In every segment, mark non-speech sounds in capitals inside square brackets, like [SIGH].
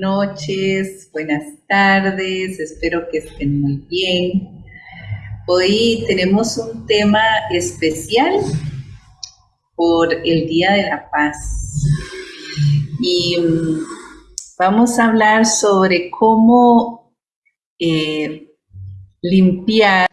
noches, buenas tardes, espero que estén muy bien. Hoy tenemos un tema especial por el Día de la Paz y mm, vamos a hablar sobre cómo eh, limpiar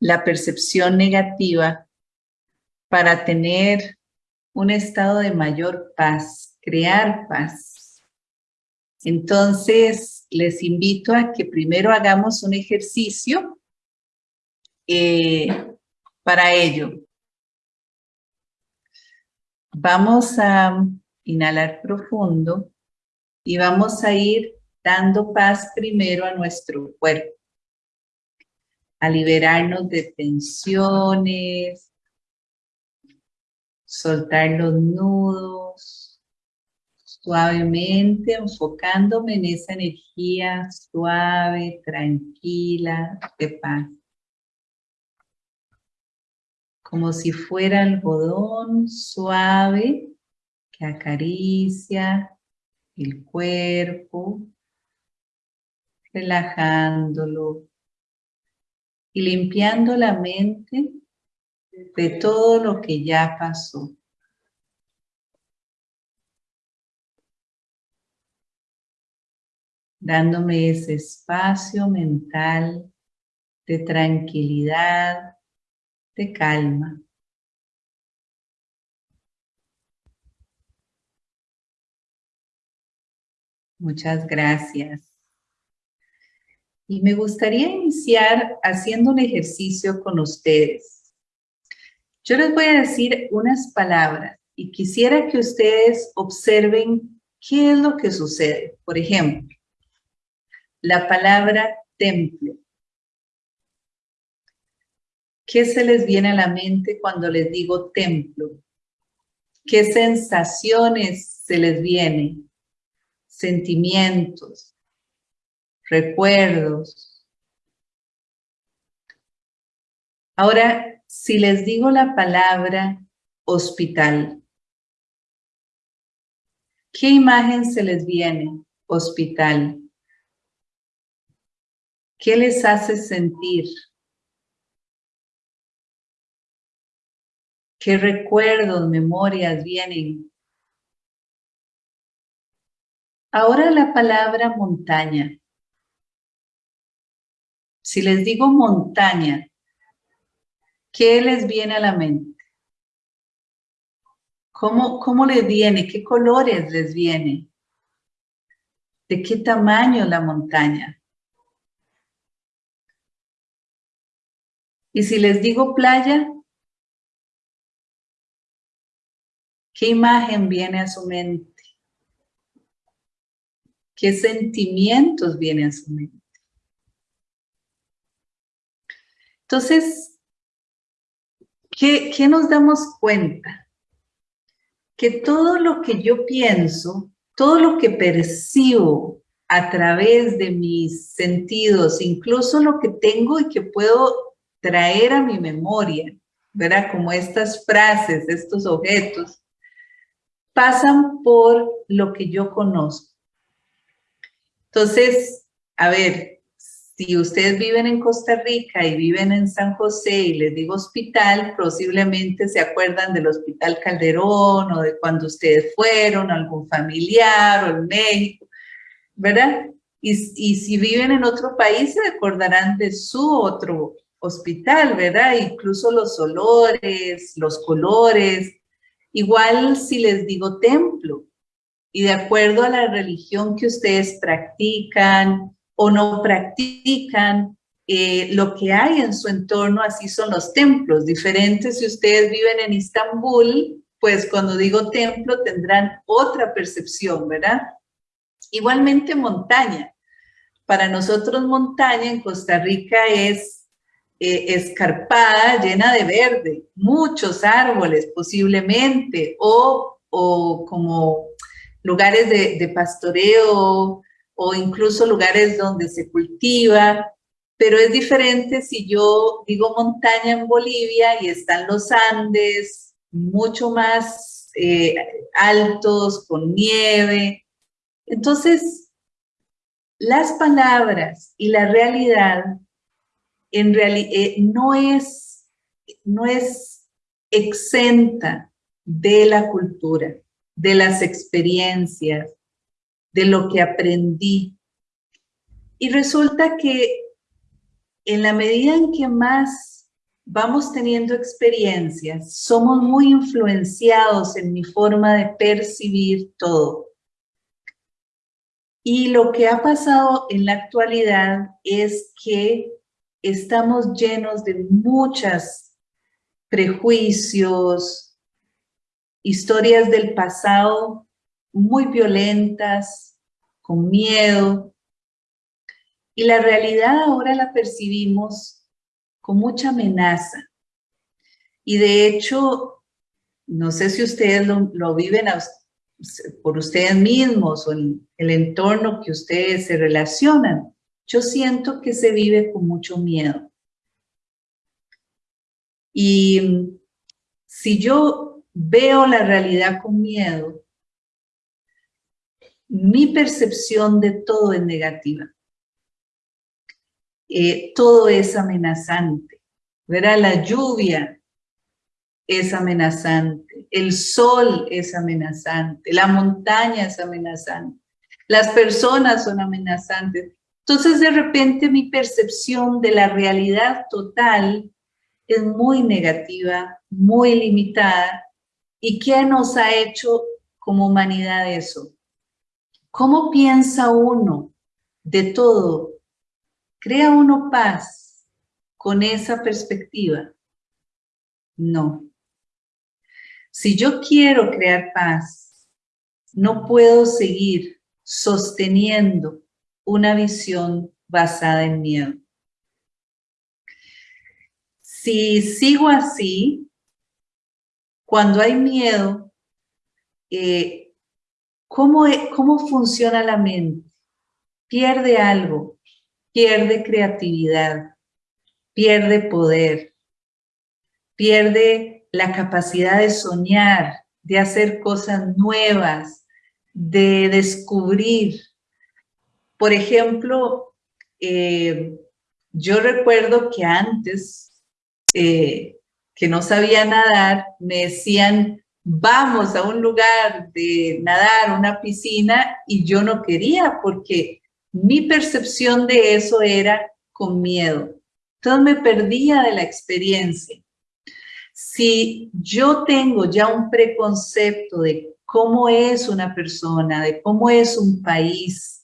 la percepción negativa para tener un estado de mayor paz, crear paz. Entonces, les invito a que primero hagamos un ejercicio eh, para ello. Vamos a inhalar profundo y vamos a ir dando paz primero a nuestro cuerpo, a liberarnos de tensiones, soltar los nudos, suavemente enfocándome en esa energía suave, tranquila, de paz. Como si fuera algodón suave que acaricia el cuerpo, relajándolo y limpiando la mente de todo lo que ya pasó. Dándome ese espacio mental de tranquilidad, de calma. Muchas gracias. Y me gustaría iniciar haciendo un ejercicio con ustedes. Yo les voy a decir unas palabras y quisiera que ustedes observen qué es lo que sucede. Por ejemplo, la palabra templo. ¿Qué se les viene a la mente cuando les digo templo? ¿Qué sensaciones se les vienen? Sentimientos, recuerdos. Ahora, si les digo la palabra hospital, ¿qué imagen se les viene? Hospital. ¿Qué les hace sentir? ¿Qué recuerdos, memorias vienen? Ahora la palabra montaña. Si les digo montaña, ¿Qué les viene a la mente? ¿Cómo, cómo les viene? ¿Qué colores les viene? ¿De qué tamaño la montaña? Y si les digo playa, ¿qué imagen viene a su mente? ¿Qué sentimientos vienen a su mente? Entonces, ¿Qué, nos damos cuenta? Que todo lo que yo pienso, todo lo que percibo a través de mis sentidos, incluso lo que tengo y que puedo traer a mi memoria, ¿verdad? Como estas frases, estos objetos, pasan por lo que yo conozco. Entonces, a ver, si ustedes viven en Costa Rica y viven en San José y les digo hospital, posiblemente se acuerdan del Hospital Calderón o de cuando ustedes fueron, algún familiar o en México, ¿verdad? Y, y si viven en otro país se acordarán de su otro hospital, ¿verdad? Incluso los olores, los colores. Igual si les digo templo, y de acuerdo a la religión que ustedes practican, o no practican eh, lo que hay en su entorno, así son los templos, diferentes si ustedes viven en Istambul, pues cuando digo templo tendrán otra percepción, ¿verdad? Igualmente montaña. Para nosotros montaña en Costa Rica es eh, escarpada, llena de verde, muchos árboles posiblemente, o, o como lugares de, pastoreo, o incluso lugares donde se cultiva, pero es diferente si yo digo montaña en Bolivia y están los Andes, mucho más eh, altos, con nieve. Entonces, las palabras y la realidad en eh, no, es, no es exenta de la cultura, de las experiencias, de lo que aprendí. Y resulta que en la medida en que más vamos teniendo experiencias, somos muy influenciados en mi forma de percibir todo. Y lo que ha pasado en la actualidad es que estamos llenos de muchas prejuicios, historias del pasado muy violentas, con miedo. Y la realidad ahora la percibimos con mucha amenaza. Y de hecho, no sé si ustedes lo, viven por ustedes mismos o en el entorno que ustedes se relacionan. Yo siento que se vive con mucho miedo. Y si yo veo la realidad con miedo, mi percepción de todo es negativa. Eh, todo es amenazante. Verá, la lluvia es amenazante, el sol es amenazante, la montaña es amenazante, las personas son amenazantes. Entonces, de repente, mi percepción de la realidad total es muy negativa, muy limitada. ¿Y qué nos ha hecho como humanidad eso? ¿Cómo piensa uno de todo? ¿Crea uno paz con esa perspectiva? No. Si yo quiero crear paz, no puedo seguir sosteniendo una visión basada en miedo. Si sigo así, cuando hay miedo, eh, ¿Cómo, e, ¿Cómo funciona la mente? Pierde algo, pierde creatividad, pierde poder, pierde la capacidad de soñar, de hacer cosas nuevas, de descubrir. Por ejemplo, eh, yo recuerdo que antes, eh, que no sabía nadar, me decían, vamos a un lugar de nadar, una piscina, y yo no quería porque mi percepción de eso era con miedo. Entonces me perdía de la experiencia. Si yo tengo ya un preconcepto de cómo es una persona, de cómo es un país,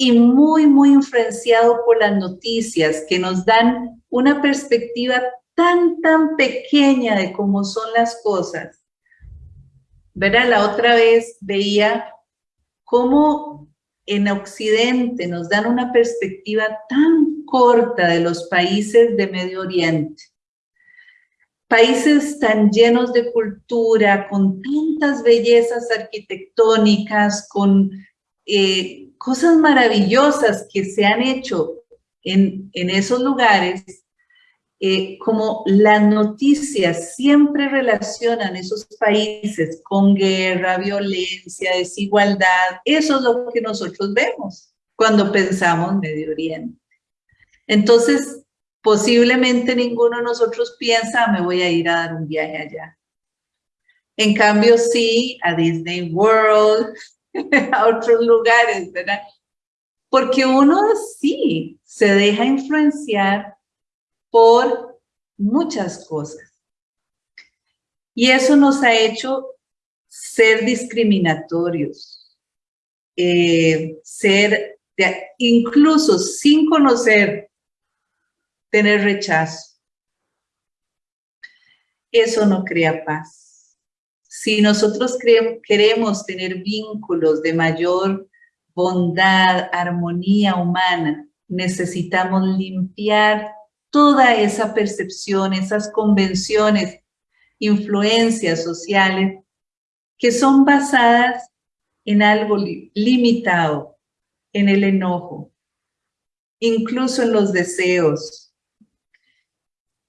y muy, muy influenciado por las noticias que nos dan una perspectiva tan, tan pequeña de cómo son las cosas, ¿verdad? La otra vez veía cómo en Occidente nos dan una perspectiva tan corta de los países de Medio Oriente. Países tan llenos de cultura, con tantas bellezas arquitectónicas, con eh, cosas maravillosas que se han hecho en, en esos lugares, eh, como las noticias siempre relacionan esos países con guerra, violencia, desigualdad, eso es lo que nosotros vemos cuando pensamos Medio Oriente. Entonces, posiblemente ninguno de nosotros piensa, me voy a ir a dar un viaje allá. En cambio, sí, a Disney World, [LAUGHS] a otros lugares, ¿verdad? Porque uno sí se deja influenciar por muchas cosas. Y eso nos ha hecho ser discriminatorios, eh, ser, incluso sin conocer, tener rechazo. Eso no crea paz. Si nosotros queremos tener vínculos de mayor bondad, armonía humana, necesitamos limpiar toda esa percepción, esas convenciones, influencias sociales que son basadas en algo limitado, en el enojo, incluso en los deseos.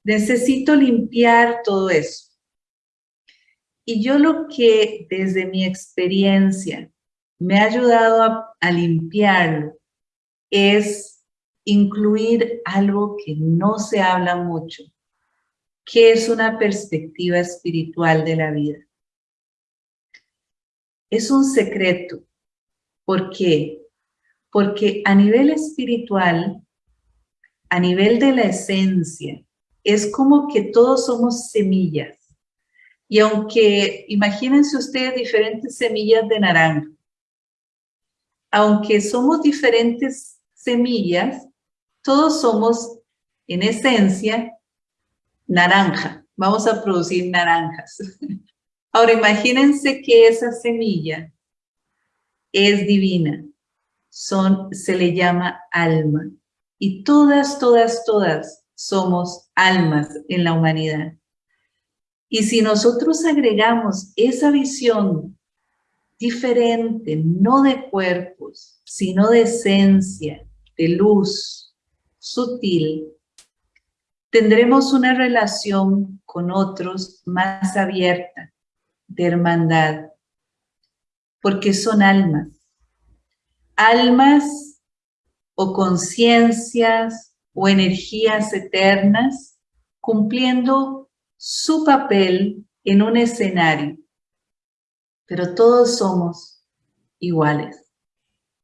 Necesito limpiar todo eso. Y yo lo que desde mi experiencia me ha ayudado a, a limpiarlo es incluir algo que no se habla mucho, que es una perspectiva espiritual de la vida. Es un secreto. ¿Por qué? Porque a nivel espiritual, a nivel de la esencia, es como que todos somos semillas. Y aunque, imagínense ustedes diferentes semillas de naranja, aunque somos diferentes semillas, todos somos, en esencia, naranja. Vamos a producir naranjas. [LAUGHS] Ahora, imagínense que esa semilla es divina. Son, se le llama alma. Y todas, todas, todas somos almas en la humanidad. Y si nosotros agregamos esa visión diferente, no de cuerpos, sino de esencia, de luz, sutil, tendremos una relación con otros más abierta, de hermandad, porque son almas. Almas o conciencias o energías eternas cumpliendo su papel en un escenario pero todos somos iguales.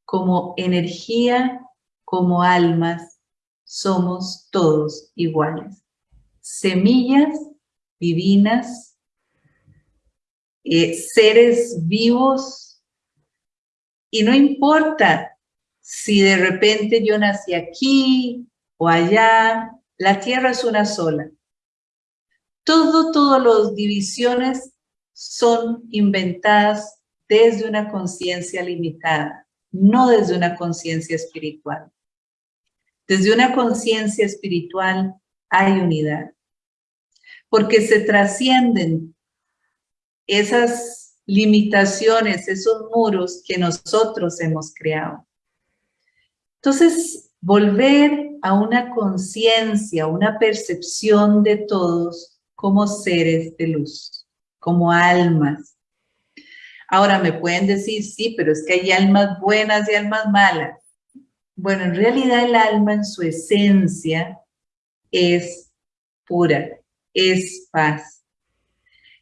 Como energía, como almas, somos todos iguales. Semillas divinas, eh, seres vivos, y no importa si de repente yo nací aquí o allá, la tierra es una sola. Todo, todas las divisiones son inventadas desde una conciencia limitada, no desde una conciencia espiritual. Desde una conciencia espiritual hay unidad, porque se trascienden esas limitaciones, esos muros que nosotros hemos creado. Entonces, volver a una conciencia, una percepción de todos como seres de luz como almas. Ahora me pueden decir, sí, pero es que hay almas buenas y almas malas. Bueno, en realidad el alma en su esencia es pura, es paz.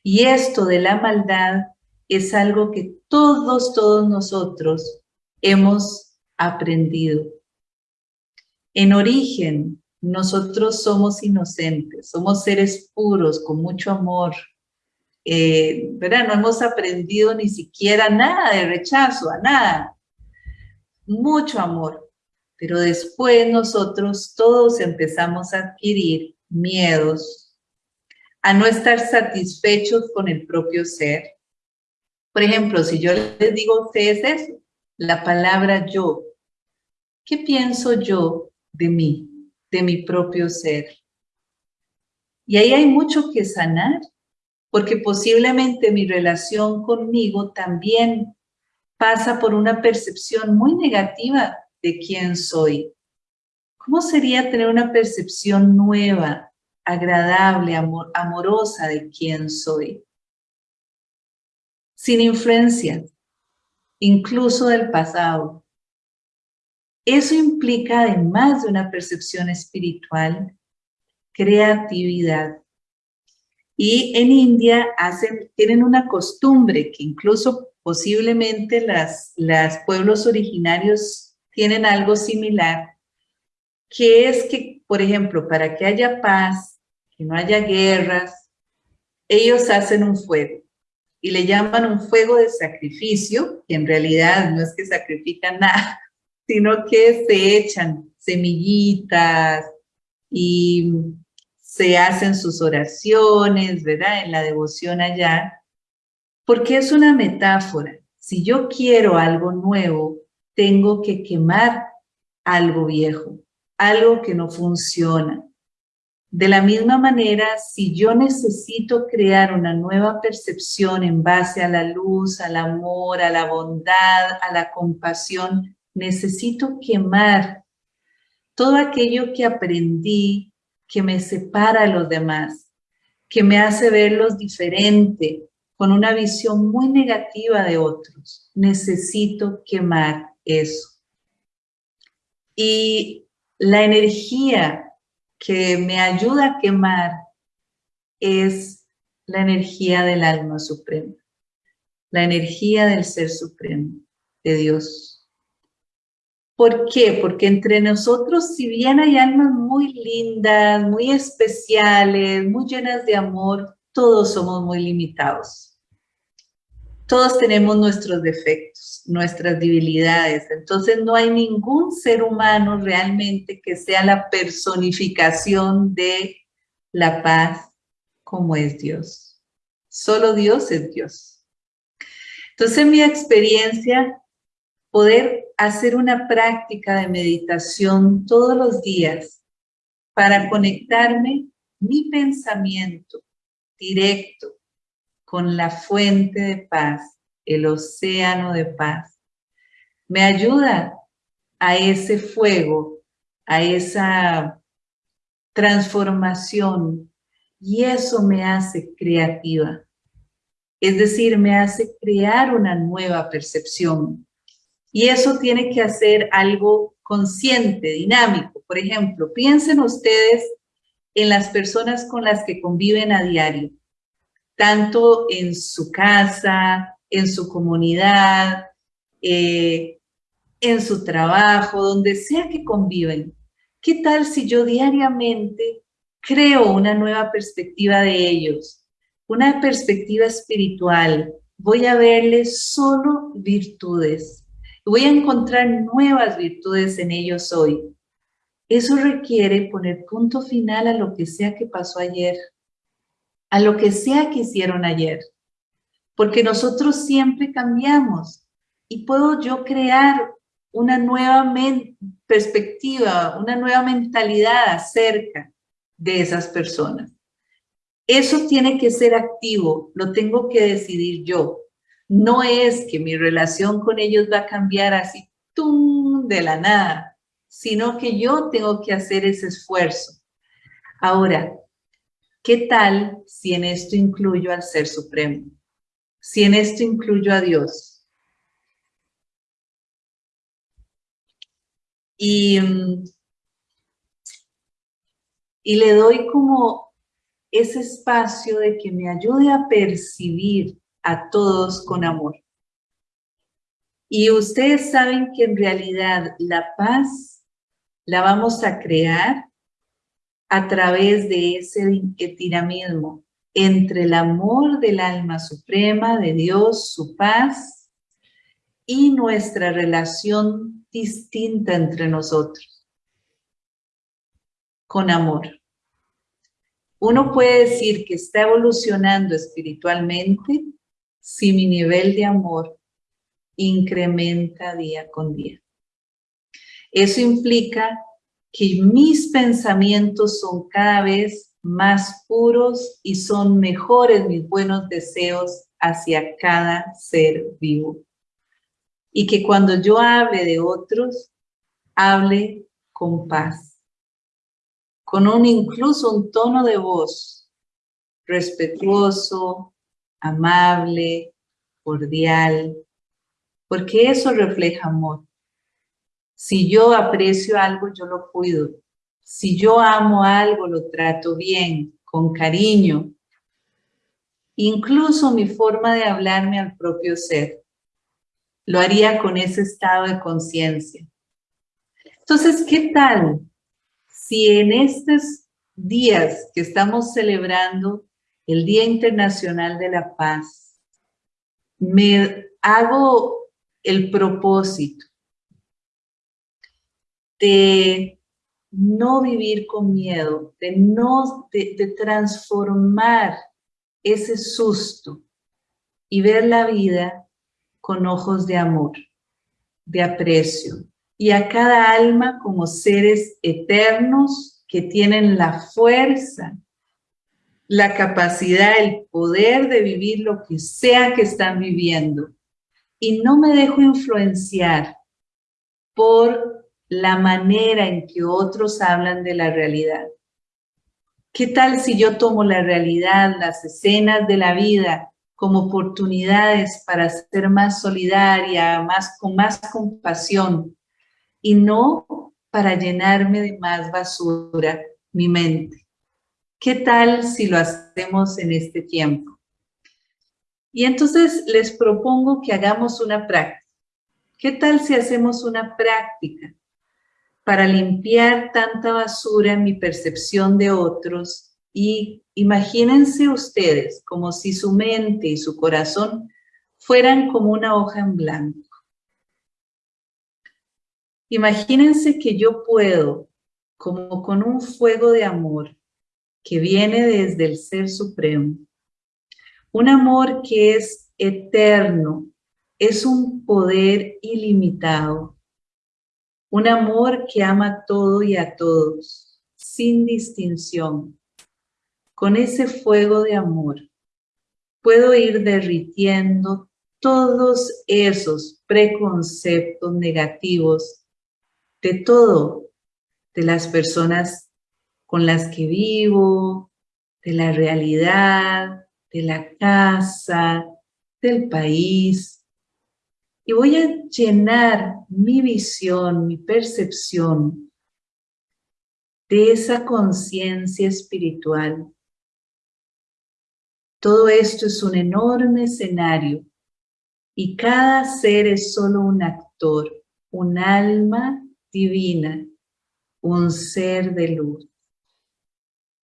Y esto de la maldad es algo que todos, todos nosotros hemos aprendido. En origen, nosotros somos inocentes, somos seres puros, con mucho amor, eh, ¿verdad? No hemos aprendido ni siquiera nada de rechazo, a nada. Mucho amor. Pero después nosotros todos empezamos a adquirir miedos, a no estar satisfechos con el propio ser. Por ejemplo, si yo les digo a ustedes eso, la palabra yo, ¿qué pienso yo de mí, de mi propio ser? Y ahí hay mucho que sanar porque posiblemente mi relación conmigo también pasa por una percepción muy negativa de quién soy. ¿Cómo sería tener una percepción nueva, agradable, amorosa de quién soy? Sin influencia, incluso del pasado. Eso implica, además de una percepción espiritual, creatividad, y en India hacen, tienen una costumbre que incluso posiblemente las, las pueblos originarios tienen algo similar, que es que, por ejemplo, para que haya paz, que no haya guerras, ellos hacen un fuego y le llaman un fuego de sacrificio, que en realidad no es que sacrifican nada, sino que se echan semillitas y se hacen sus oraciones, ¿verdad? En la devoción allá, porque es una metáfora. Si yo quiero algo nuevo, tengo que quemar algo viejo, algo que no funciona. De la misma manera, si yo necesito crear una nueva percepción en base a la luz, al amor, a la bondad, a la compasión, necesito quemar todo aquello que aprendí que me separa a los demás, que me hace verlos diferente, con una visión muy negativa de otros. Necesito quemar eso. Y la energía que me ayuda a quemar es la energía del alma suprema, la energía del ser supremo, de Dios. ¿Por qué? Porque entre nosotros, si bien hay almas muy lindas, muy especiales, muy llenas de amor, todos somos muy limitados. Todos tenemos nuestros defectos, nuestras debilidades. Entonces no hay ningún ser humano realmente que sea la personificación de la paz como es Dios. Solo Dios es Dios. Entonces en mi experiencia, poder hacer una práctica de meditación todos los días para conectarme mi pensamiento directo con la fuente de paz, el océano de paz. Me ayuda a ese fuego, a esa transformación y eso me hace creativa. Es decir, me hace crear una nueva percepción. Y eso tiene que hacer algo consciente, dinámico. Por ejemplo, piensen ustedes en las personas con las que conviven a diario tanto en su casa, en su comunidad, eh, en su trabajo, donde sea que conviven. ¿Qué tal si yo diariamente creo una nueva perspectiva de ellos? Una perspectiva espiritual. Voy a verles solo virtudes. Voy a encontrar nuevas virtudes en ellos hoy. Eso requiere poner punto final a lo que sea que pasó ayer a lo que sea que hicieron ayer. Porque nosotros siempre cambiamos y puedo yo crear una nueva perspectiva, una nueva mentalidad acerca de esas personas. Eso tiene que ser activo, lo tengo que decidir yo. No es que mi relación con ellos va a cambiar así ¡tum! de la nada, sino que yo tengo que hacer ese esfuerzo. Ahora, ¿Qué tal si en esto incluyo al Ser Supremo? Si en esto incluyo a Dios. Y, y le doy como ese espacio de que me ayude a percibir a todos con amor. Y ustedes saben que en realidad la paz la vamos a crear a través de ese dinamismo entre el amor del alma suprema, de Dios, su paz, y nuestra relación distinta entre nosotros, con amor. Uno puede decir que está evolucionando espiritualmente si mi nivel de amor incrementa día con día. Eso implica que mis pensamientos son cada vez más puros y son mejores mis buenos deseos hacia cada ser vivo. Y que cuando yo hable de otros, hable con paz, con un incluso un tono de voz respetuoso, amable, cordial, porque eso refleja amor. Si yo aprecio algo, yo lo cuido. Si yo amo algo, lo trato bien, con cariño. Incluso mi forma de hablarme al propio ser. Lo haría con ese estado de conciencia. Entonces, ¿qué tal si en estos días que estamos celebrando el Día Internacional de la Paz, me hago el propósito de no vivir con miedo, de, no, de, transformar ese susto y ver la vida con ojos de amor, de aprecio, y a cada alma como seres eternos que tienen la fuerza, la capacidad, el poder de vivir lo que sea que están viviendo. Y no me dejo influenciar por la manera en que otros hablan de la realidad. ¿Qué tal si yo tomo la realidad, las escenas de la vida como oportunidades para ser más solidaria, más, con más compasión y no para llenarme de más basura mi mente. ¿Qué tal si lo hacemos en este tiempo? Y entonces les propongo que hagamos una práctica. ¿Qué tal si hacemos una práctica para limpiar tanta basura en mi percepción de otros y imagínense ustedes como si su mente y su corazón fueran como una hoja en blanco. Imagínense que yo puedo, como con un fuego de amor que viene desde el Ser Supremo, un amor que es eterno, es un poder ilimitado, un amor que ama todo y a todos, sin distinción. Con ese fuego de amor, puedo ir derritiendo todos esos preconceptos negativos de todo, de las personas con las que vivo, de la realidad, de la casa, del país. Y voy a llenar mi visión, mi percepción de esa conciencia espiritual. Todo esto es un enorme escenario y cada ser es solo un actor, un alma divina, un ser de luz.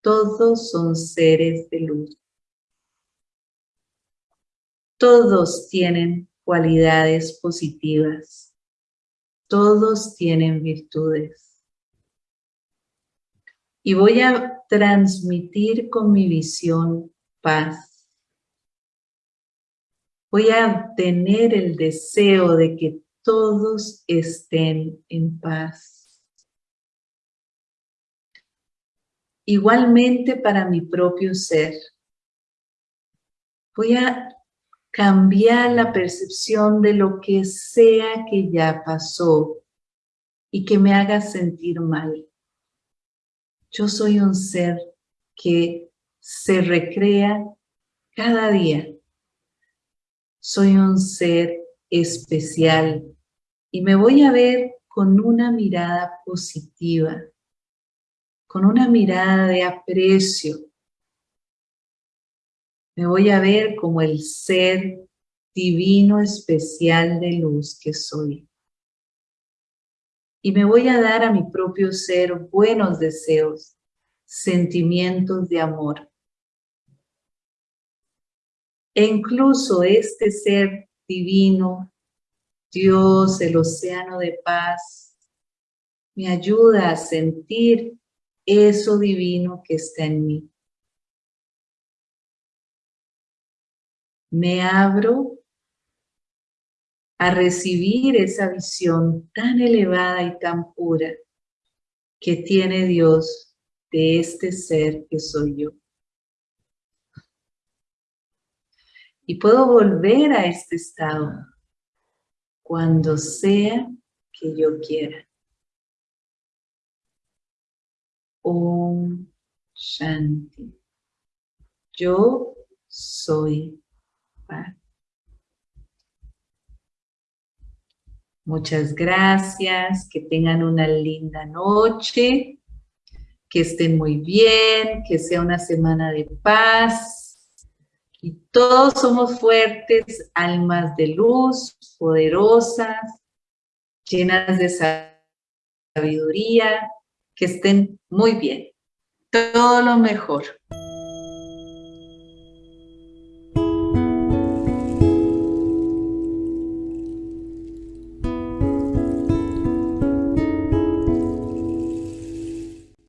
Todos son seres de luz. Todos tienen cualidades positivas. Todos tienen virtudes. Y voy a transmitir con mi visión paz. Voy a tener el deseo de que todos estén en paz. Igualmente para mi propio ser, voy a cambiar la percepción de lo que sea que ya pasó y que me haga sentir mal. Yo soy un ser que se recrea cada día. Soy un ser especial y me voy a ver con una mirada positiva, con una mirada de aprecio. Me voy a ver como el ser divino especial de luz que soy. Y me voy a dar a mi propio ser buenos deseos, sentimientos de amor. E incluso este ser divino, Dios, el océano de paz, me ayuda a sentir eso divino que está en mí. Me abro a recibir esa visión tan elevada y tan pura que tiene Dios de este ser que soy yo. y puedo volver a este estado cuando sea que yo quiera. Om Shanti. Yo soy paz. Muchas gracias, que tengan una linda noche, que estén muy bien, que sea una semana de paz, y todos somos fuertes, almas de luz, poderosas, llenas de sabiduría, que estén muy bien. Todo lo mejor.